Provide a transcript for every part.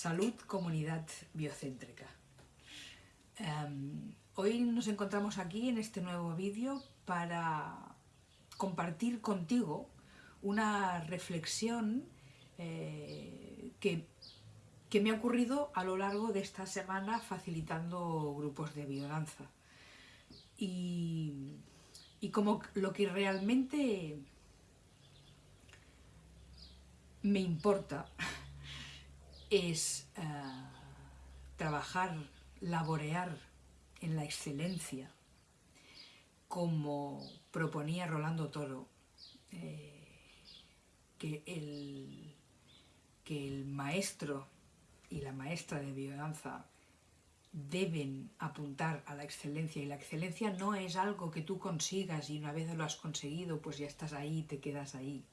Salud, comunidad biocéntrica. Em, hoy nos encontramos aquí en este nuevo vídeo para compartir contigo una reflexión eh, que, que, me ha ocurrido a lo largo de esta semana facilitando grupos de biodanza. Y, y como lo que realmente me importa es eh, trabajar, laborear en la excelencia, como proponía Rolando Toro, eh, que, el, que el maestro y la maestra de biodanza deben apuntar a la excelencia y la excelencia no es algo que tú consigas y una vez lo has conseguido pues ya estás ahí, te quedas ahí,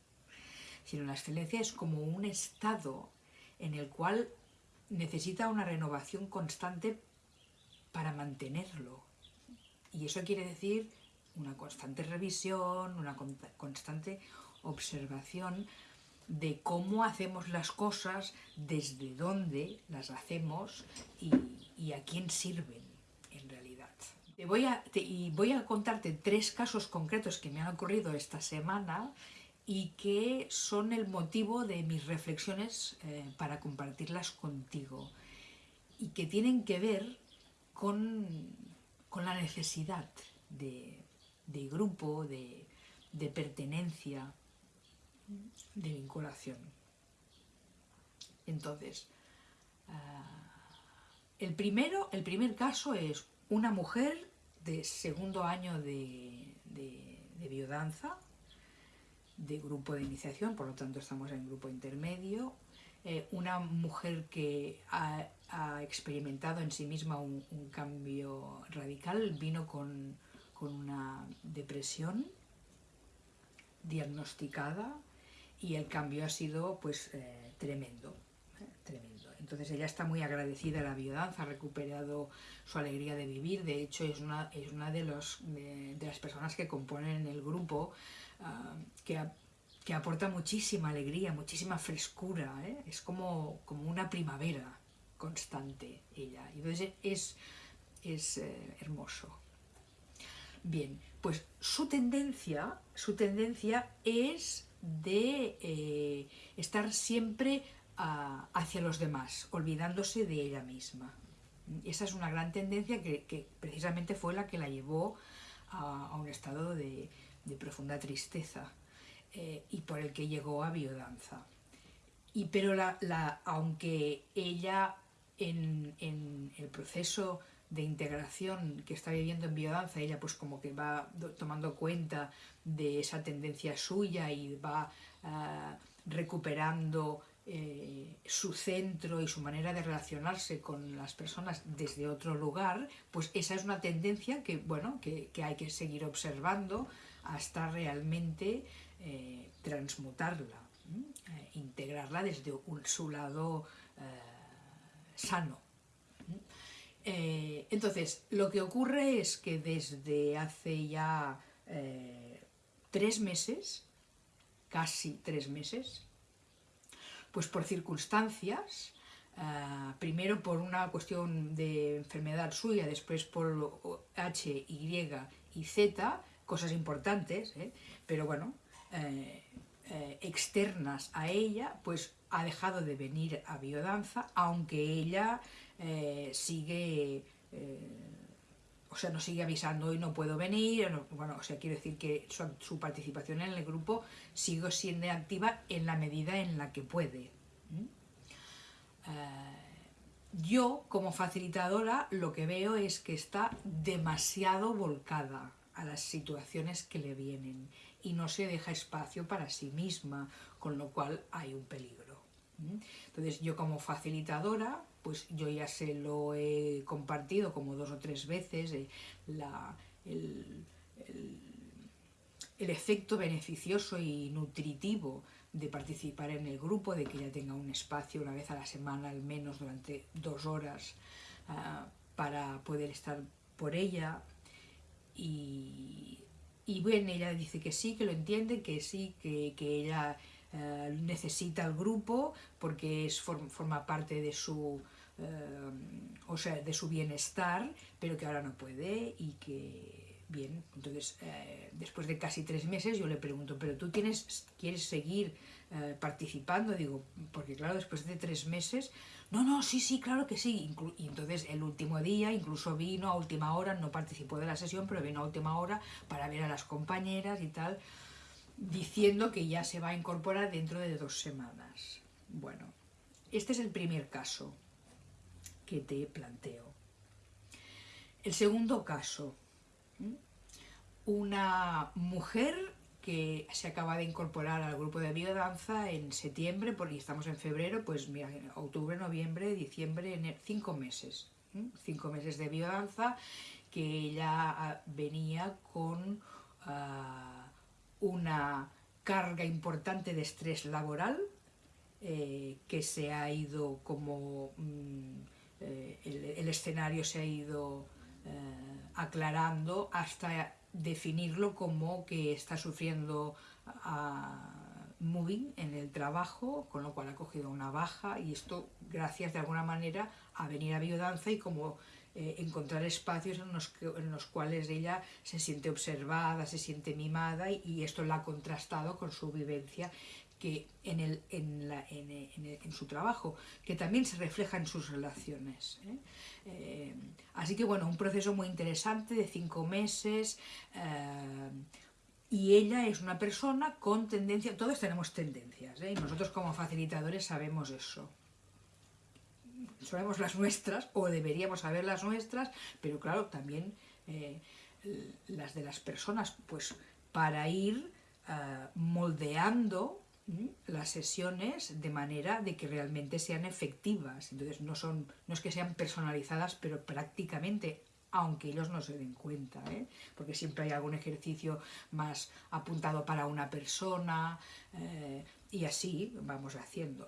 sino la excelencia es como un estado en el cual necesita una renovación constante para mantenerlo. Y eso quiere decir una constante revisión, una constante observación de cómo hacemos las cosas, desde dónde las hacemos y, a quién sirven en realidad. Te voy a, y voy a contarte tres casos concretos que me han ocurrido esta semana y que son el motivo de mis reflexiones eh, para compartirlas contigo y que tienen que ver con, la necesidad de, grupo, de, pertenencia, de vinculación. Entonces, ah, el, primero, el primer caso es una mujer de segundo año de, de de grupo de iniciación, por lo tanto estamos en grupo intermedio, eh, una mujer que ha, experimentado en sí misma un, cambio radical, vino con, una depresión diagnosticada y el cambio ha sido pues eh, tremendo. Entonces ella está muy agradecida a la biodanza, ha recuperado su alegría de vivir, de hecho es una, es una de, los, de las personas que componen el grupo Ah, que, que, aporta muchísima alegría, muchísima frescura, ¿eh? es como, como una primavera constante ella, entonces es, es eh, hermoso. Bien, pues su tendencia, su tendencia es de eh, estar siempre hacia los demás, olvidándose de ella misma. Esa es una gran tendencia que, precisamente fue la que la llevó a un estado de, de profunda tristeza eh, y por el que llegó a biodanza. Y, pero la, aunque ella en, el proceso de integración que está viviendo en biodanza, ella pues como que va tomando cuenta de esa tendencia suya y va ah, recuperando eh, su centro y su manera de relacionarse con las personas desde otro lugar, pues esa es una tendencia que, bueno, que, que hay que seguir observando hasta realmente eh, transmutarla, eh, integrarla desde su lado sano. entonces, lo que ocurre es que desde hace ya tres meses, casi tres meses, pues por circunstancias, primero por una cuestión de enfermedad suya, después por H, Y y Z, cosas importantes, ¿eh? pero bueno, eh, eh, externas a ella, pues ha dejado de venir a biodanza, aunque ella sigue, o sea, no sigue avisando hoy no puedo venir, bueno, o sea, quiero decir que su, participación en el grupo sigue siendo activa en la medida en la que puede. yo, como facilitadora, lo que veo es que está demasiado volcada a las situaciones que le vienen y no se deja espacio para sí misma, con lo cual hay un peligro. Entonces yo como facilitadora, pues yo ya se lo he compartido como dos o tres veces, eh, el, el, efecto beneficioso y nutritivo de participar en el grupo, de que ella tenga un espacio una vez a la semana al menos durante dos horas ah, para poder estar por ella, y, bueno, ella dice que sí, que lo entiende, que sí, que, ella eh, necesita el grupo porque es, forma parte de su, eh, o sea, de su bienestar, pero que ahora no puede y que Bien, entonces eh, después de casi tres meses yo le pregunto, ¿pero tú tienes, quieres seguir eh, participando? Digo, porque claro, después de tres meses, no, no, sí, sí, claro que sí. y entonces el último día incluso vino a última hora, no participó de la sesión, pero vino a última hora para ver a las compañeras y tal, diciendo que ya se va a incorporar dentro de dos semanas. Bueno, este es el primer caso que te planteo. El segundo caso, una mujer que se acaba de incorporar al grupo de biodanza en septiembre, porque estamos en febrero, pues mira, octubre, noviembre, diciembre, cinco meses. Cinco meses de biodanza que ella ah, venía con ah, una carga importante de estrés laboral eh, que se ha ido como mm, eh, el, escenario se ha ido eh, aclarando hasta definirlo como que está sufriendo moving en el trabajo, con lo cual ha cogido una baja y esto gracias de alguna manera a venir a biodanza y como eh, encontrar espacios en los, en los, cuales ella se siente observada, se siente mimada y, esto la ha contrastado con su vivencia que en, el, en, la, en, su trabajo, que también se refleja en sus relaciones. ¿eh? Eh, así que bueno, un proceso muy interesante de cinco meses eh, y ella es una persona con tendencia, todos tenemos tendencias y nosotros como facilitadores sabemos eso. Sabemos las nuestras o deberíamos saber las nuestras, pero claro, también las de las personas, pues para ir moldeando las sesiones de manera de que realmente sean efectivas. Entonces no, son, no es que sean personalizadas, pero prácticamente, aunque ellos no se den cuenta, ¿eh? porque siempre hay algún ejercicio más apuntado para una persona eh, y así vamos haciendo.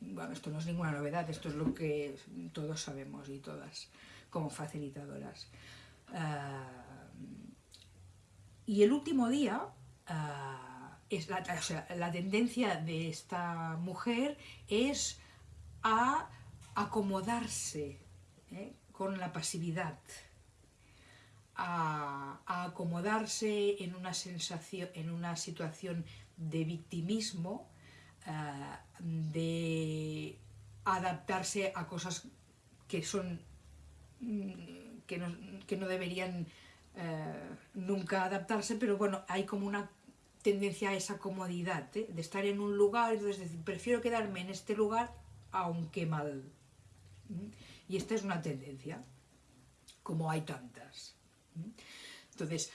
Bueno, esto no es ninguna novedad, esto es lo que todos sabemos y todas como facilitadoras. Eh, y el último día la, tendencia de esta mujer es a acomodarse ¿eh? con la pasividad, a, acomodarse en una, sensación, en una situación de victimismo, eh, de adaptarse a cosas que son mm, que no, deberían eh, nunca adaptarse, pero bueno, hay como una tendencia a esa comodidad, ¿eh? de estar en un lugar, es decir, prefiero quedarme en este lugar aunque mal. Y esta es una tendencia, como hay tantas. Entonces,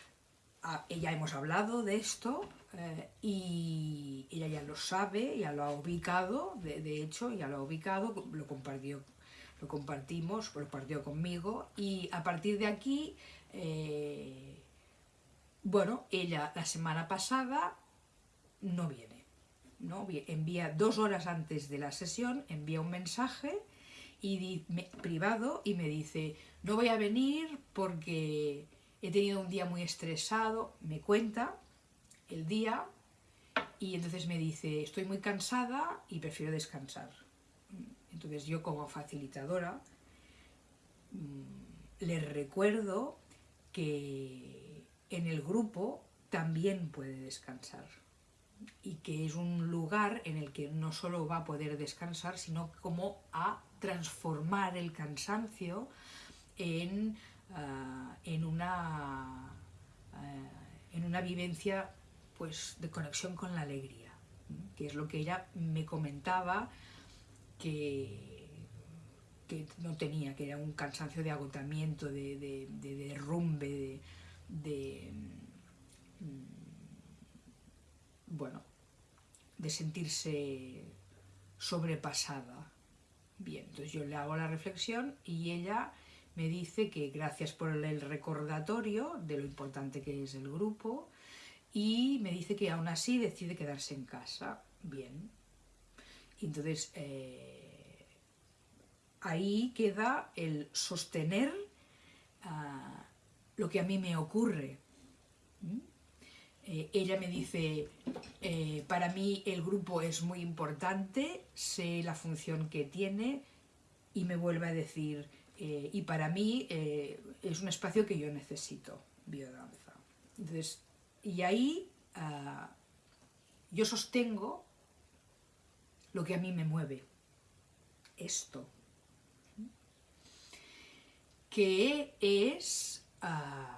ella hemos hablado de esto eh, y ella ya lo sabe, ya lo ha ubicado, de, hecho, ya lo ha ubicado, lo compartió, lo compartimos, lo compartió conmigo y a partir de aquí eh, bueno, ella la semana pasada no viene, ¿no? envía dos horas antes de la sesión, envía un mensaje y privado y me dice, no voy a venir porque he tenido un día muy estresado, me cuenta el día y entonces me dice, estoy muy cansada y prefiero descansar. Entonces yo como facilitadora mm, le recuerdo que en el grupo también puede descansar. Y que es un lugar en el que no solo va a poder descansar, sino como a transformar el cansancio en, ah, en, una, ah, en una vivencia pues, de conexión con la alegría, que es lo que ella me comentaba que, que no tenía, que era un cansancio de agotamiento, de, de, de derrumbe, de, de, mm, bueno, de sentirse sobrepasada. Bien, entonces yo le hago la reflexión y ella me dice que gracias por el recordatorio de lo importante que es el grupo y me dice que aún así decide quedarse en casa. Bien. entonces eh, ahí queda el sostener lo que a mí me ocurre. eh, ella me dice, eh, para mí el grupo es muy importante, sé la función que tiene y me vuelve a decir, eh, y para mí es un espacio que yo necesito, biodanza. Entonces, y ahí ah, yo sostengo lo que a mí me mueve, esto, que es... Ah,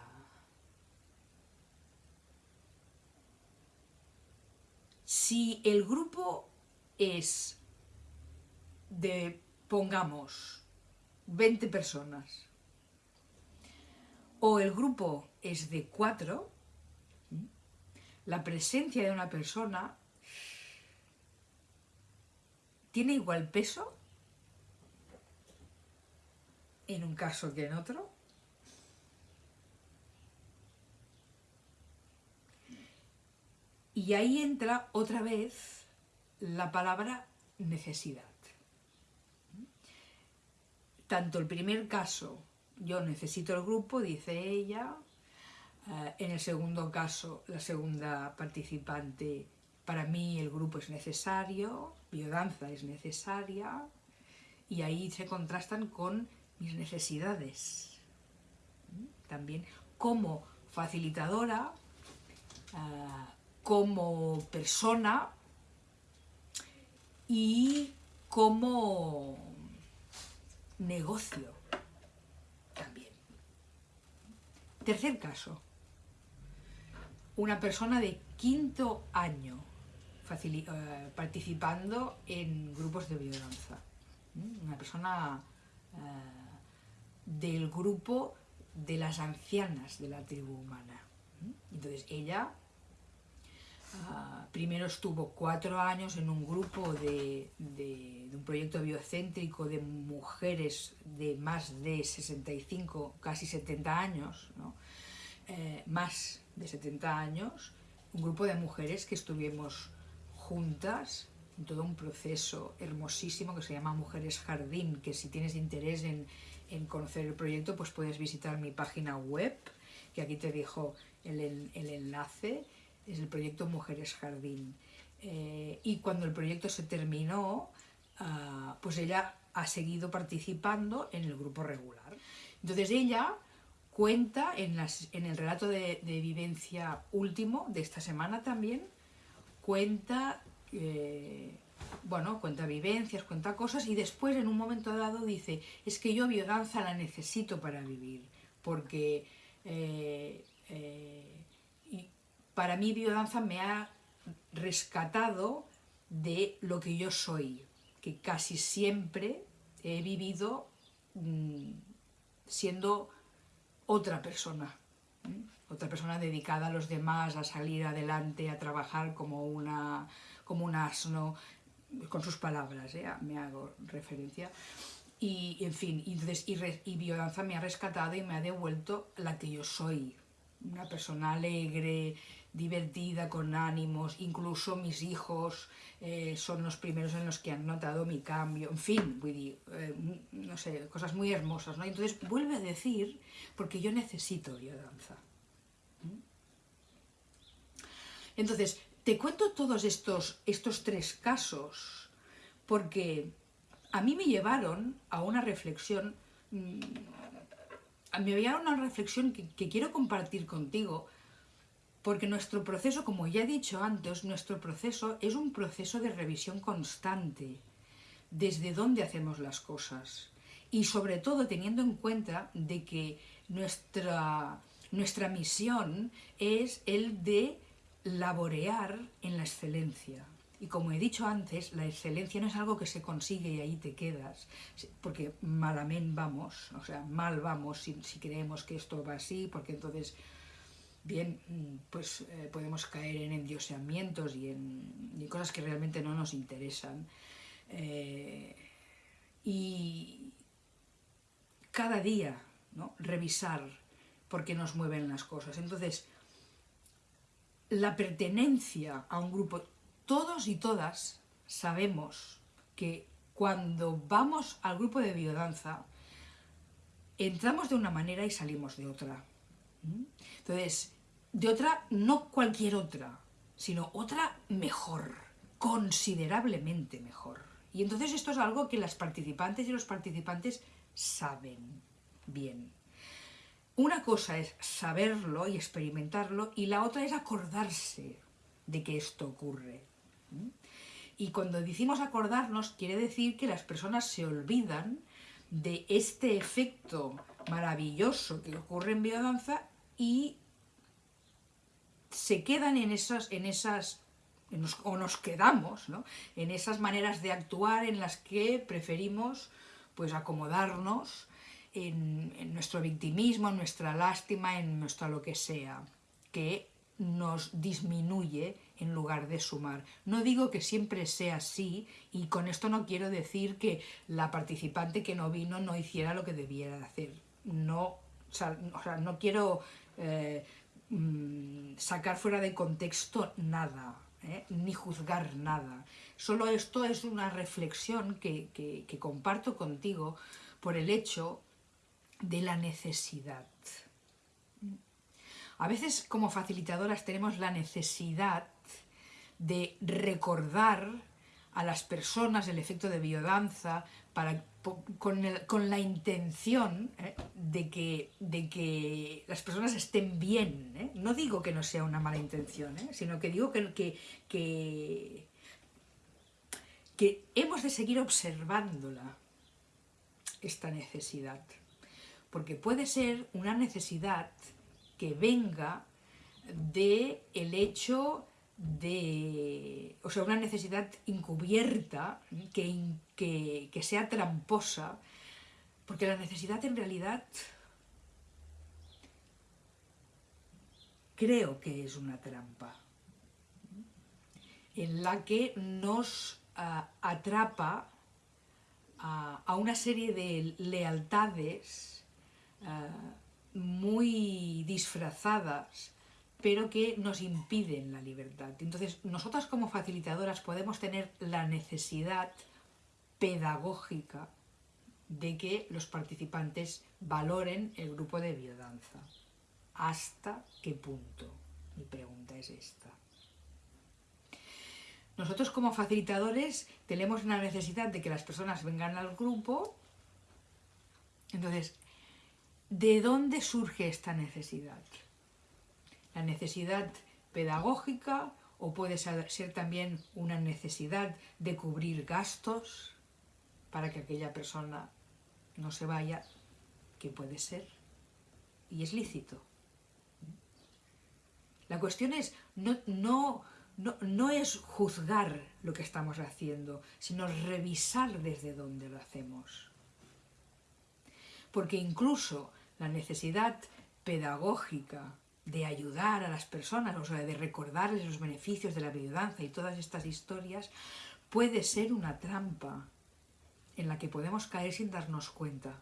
Si el grupo es de, pongamos, 20 personas, o el grupo es de 4, la presencia de una persona tiene igual peso en un caso que en otro. Y ahí entra otra vez la palabra necesidad. Tanto el primer caso, yo necesito el grupo, dice ella, eh, en el segundo caso, la segunda participante, para mí el grupo es necesario, biodanza es necesaria, y ahí se contrastan con mis necesidades. También como facilitadora, eh, como persona y como negocio también. Tercer caso, una persona de quinto año eh, participando en grupos de biodanza. Una persona eh, del grupo de las ancianas de la tribu humana. Entonces ella Ah, primero estuvo cuatro años en un grupo de, un proyecto biocéntrico de mujeres de más de 65, casi 70 años, eh, más de 70 años, un grupo de mujeres que estuvimos juntas en todo un proceso hermosísimo que se llama Mujeres Jardín, que si tienes interés en, conocer el proyecto, pues puedes visitar mi página web, que aquí te dejo el, el enlace, es el proyecto Mujeres Jardín. Eh, y cuando el proyecto se terminó, ah, pues ella ha seguido participando en el grupo regular. Entonces ella cuenta en, las, en el relato de, vivencia último de esta semana también, cuenta, eh, bueno, cuenta vivencias, cuenta cosas y después en un momento dado dice, es que yo biodanza la necesito para vivir, porque eh, para mí biodanza me ha rescatado de lo que yo soy, que casi siempre he vivido mm, siendo otra persona, otra persona dedicada a los demás, a salir adelante, a trabajar como, una, como un asno, con sus palabras, ¿eh? me hago referencia. Y, en fin, y, y biodanza me ha rescatado y me ha devuelto la que yo soy, una persona alegre, divertida, con ánimos, incluso mis hijos eh, son los primeros en los que han notado mi cambio, en fin, eh, no sé, cosas muy hermosas, ¿no? Entonces vuelve a decir, porque yo necesito biodanza. ¿Mm? Entonces, te cuento todos estos, estos tres casos, porque a mí me llevaron a una reflexión, mm, me llevaron a una reflexión que quiero compartir contigo, porque nuestro proceso, como ya he dicho antes, nuestro proceso es un proceso de revisión constante, desde dónde hacemos las cosas. Y sobre todo teniendo en cuenta de que nuestra, nuestra misión es el de laborear en la excelencia. Y como he dicho antes, la excelencia no es algo que se consigue y ahí te quedas, porque malamente vamos, o sea, mal vamos si, creemos que esto va así, porque entonces bien, mm, pues eh, podemos caer en endioseamientos y en, cosas que realmente no nos interesan. Eh, y cada día ¿no? revisar por qué nos mueven las cosas. Entonces, la pertenencia a un grupo, todos y todas sabemos que cuando vamos al grupo de biodanza, entramos de una manera y salimos de otra. Entonces, de otra, no cualquier otra, sino otra mejor, considerablemente mejor. Y entonces esto es algo que las participantes y los participantes saben bien. Una cosa es saberlo y experimentarlo y la otra es acordarse de que esto ocurre. Y cuando decimos acordarnos, quiere decir que las personas se olvidan de este efecto maravilloso que ocurre en biodanza y se quedan en esas, en esas o nos quedamos en esas maneras de actuar en las que preferimos pues acomodarnos en, en, nuestro victimismo, en nuestra lástima, en nuestra lo que sea, que nos disminuye en lugar de sumar. No digo que siempre sea así y con esto no quiero decir que la participante que no vino no hiciera lo que debiera hacer. No, o sea, no quiero eh, mm, sacar fuera de contexto nada, ¿eh? ni juzgar nada. Solo esto es una reflexión que, que comparto contigo por el hecho de la necesidad. A veces como facilitadoras tenemos la necesidad de recordar a las personas el efecto de biodanza para, con, la intención ¿eh? de, que, de, que, las personas estén bien. ¿eh? No digo que no sea una mala intención, ¿eh? sino que digo que, que, que hemos de seguir observándola, esta necesidad. Porque puede ser una necesidad que venga de el hecho de, o sea, una necesidad encubierta, que, que, que sea tramposa, porque la necesidad en realidad creo que es una trampa, en la que nos atrapa a, una serie de lealtades muy disfrazadas pero que nos impiden la libertad. Entonces, nosotras como facilitadoras podemos tener la necesidad pedagógica de que los participantes valoren el grupo de biodanza. ¿Hasta qué punto? Mi pregunta es esta. Nosotros como facilitadores tenemos la necesidad de que las personas vengan al grupo. Entonces, ¿de dónde surge esta necesidad? La necesidad pedagógica o puede ser también una necesidad de cubrir gastos para que aquella persona no se vaya, que puede ser, y es lícito. La cuestión es, no, no, no, no es juzgar lo que estamos haciendo, sino revisar desde dónde lo hacemos. Porque incluso la necesidad pedagógica de ayudar a las personas, o sea, de recordarles los beneficios de la biodanza y todas estas historias, puede ser una trampa en la que podemos caer sin darnos cuenta,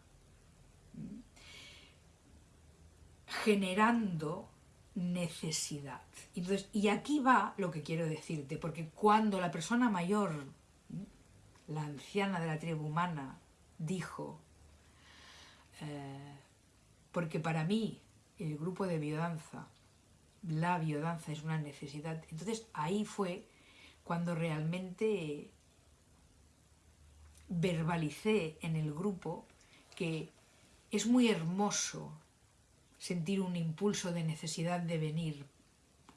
generando necesidad. Entonces, y aquí va lo que quiero decirte, porque cuando la persona mayor, la anciana de la tribu humana, dijo, eh, porque para mí el grupo de biodanza, la biodanza es una necesidad. Entonces ahí fue cuando realmente verbalicé en el grupo que es muy hermoso sentir un impulso de necesidad de venir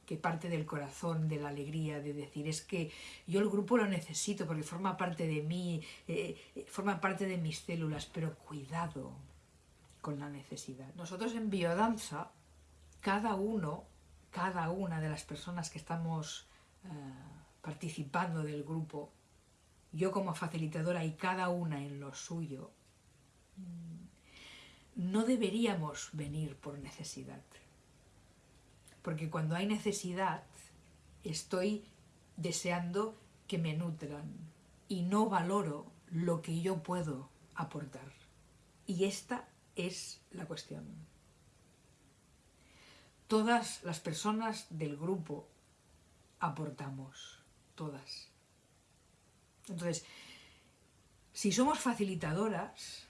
que parte del corazón, de la alegría, de decir, es que yo el grupo lo necesito porque forma parte de mí, eh, forma parte de mis células, pero cuidado, con la necesidad. Nosotros en biodanza, cada uno, cada una de las personas que estamos eh, participando del grupo, yo como facilitadora y cada una en lo suyo, no deberíamos venir por necesidad. Porque cuando hay necesidad, estoy deseando que me nutran y no valoro lo que yo puedo aportar. Y esta es la cuestión. Todas las personas del grupo aportamos, todas. Entonces, si somos facilitadoras,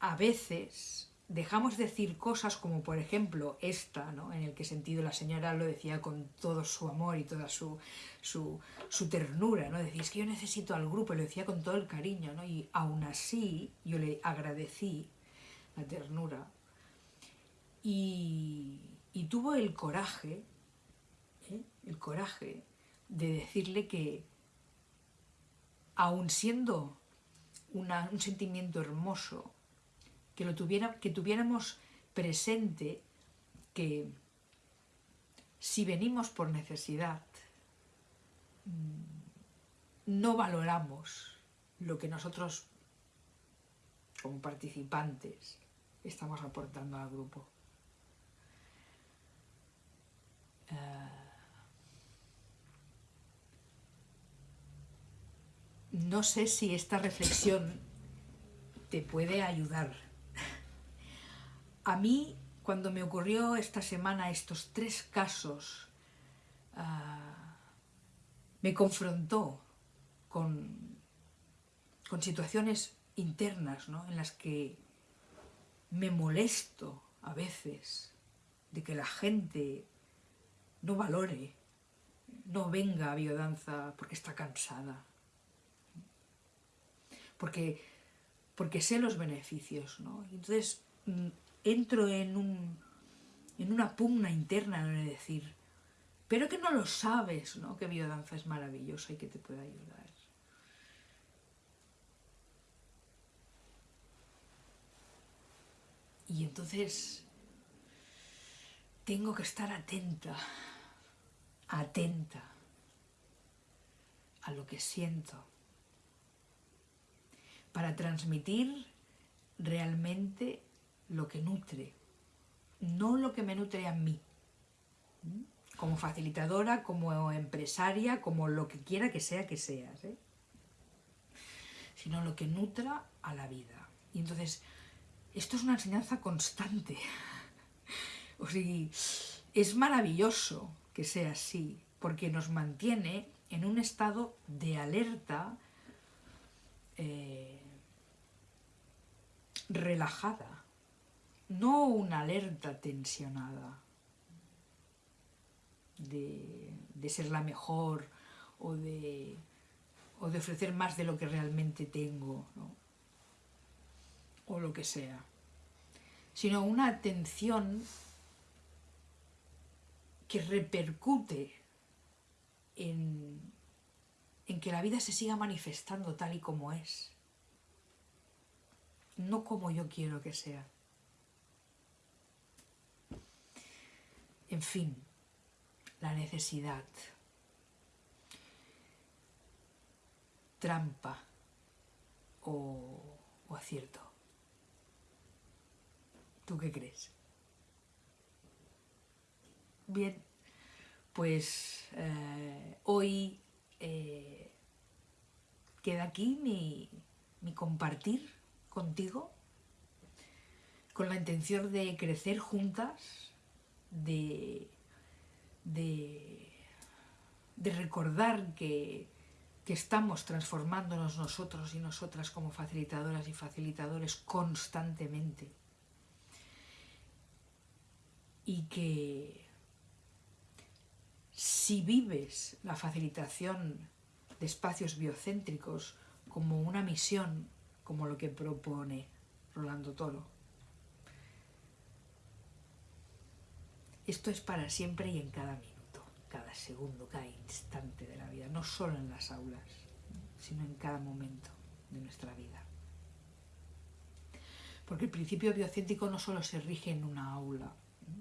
a veces dejamos decir cosas como por ejemplo esta, ¿no? en el que sentido la señora lo decía con todo su amor y toda su, su, ternura, ¿no? decía, que yo necesito al grupo, lo decía con todo el cariño, ¿no? y aún así yo le agradecí la ternura y, tuvo el coraje, ¿eh? el coraje de decirle que aun siendo un sentimiento hermoso, que, lo tuviera, que tuviéramos presente que si venimos por necesidad, mm, no valoramos lo que nosotros como participantes estamos aportando al grupo. Eh, no sé si esta reflexión te puede ayudar a mí, cuando me ocurrió esta semana estos tres casos, ah, me confrontó con, con situaciones internas en las que me molesto a veces de que la gente no valore, no venga a biodanza porque está cansada, porque, porque sé los beneficios. ¿no? Entonces, mm, entro en, un, en una pugna interna de decir, pero que no lo sabes, ¿no? que biodanza es maravillosa y que te puede ayudar. Y entonces tengo que estar atenta, atenta a lo que siento, para transmitir realmente lo que nutre, no lo que me nutre a mí, como facilitadora, como empresaria, como lo que quiera que sea que seas, ¿eh? sino lo que nutra a la vida. Y entonces, esto es una enseñanza constante. o sea, es maravilloso que sea así, porque nos mantiene en un estado de alerta eh, relajada no una alerta tensionada de, ser la mejor o de, o de, ofrecer más de lo que realmente tengo, o lo que sea, sino una atención que repercute en, que la vida se siga manifestando tal y como es, no como yo quiero que sea. En fin, la necesidad. Trampa o, acierto. ¿Tú qué crees? Bien, pues eh, hoy eh, queda aquí mi, compartir contigo con la intención de crecer juntas de, de, recordar que, que estamos transformándonos nosotros y nosotras como facilitadoras y facilitadores constantemente. Y que si vives la facilitación de espacios biocéntricos como una misión, como lo que propone Rolando Toro, Esto es para siempre y en cada minuto, cada segundo, cada instante de la vida, no solo en las aulas, sino en cada momento de nuestra vida. Porque el principio biocéntrico no solo se rige en una aula,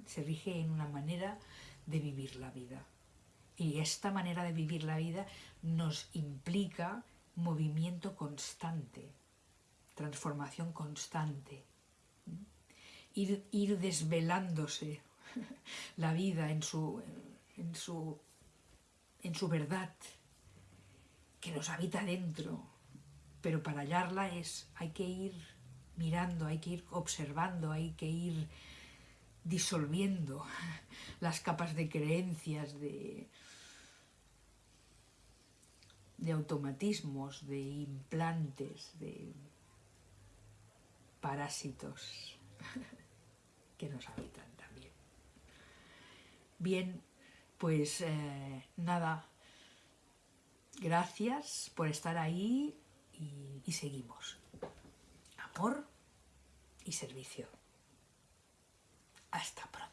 se rige en una manera de vivir la vida. Y esta manera de vivir la vida nos implica movimiento constante, transformación constante, ir, ir desvelándose la vida en su, en su, en su verdad, que nos habita dentro, pero para hallarla es, hay que ir mirando, hay que ir observando, hay que ir disolviendo las capas de creencias, de, de automatismos, de implantes, de parásitos que nos habitan también. Bien, pues eh, nada, gracias por estar ahí y seguimos. Amor y servicio. Hasta pronto.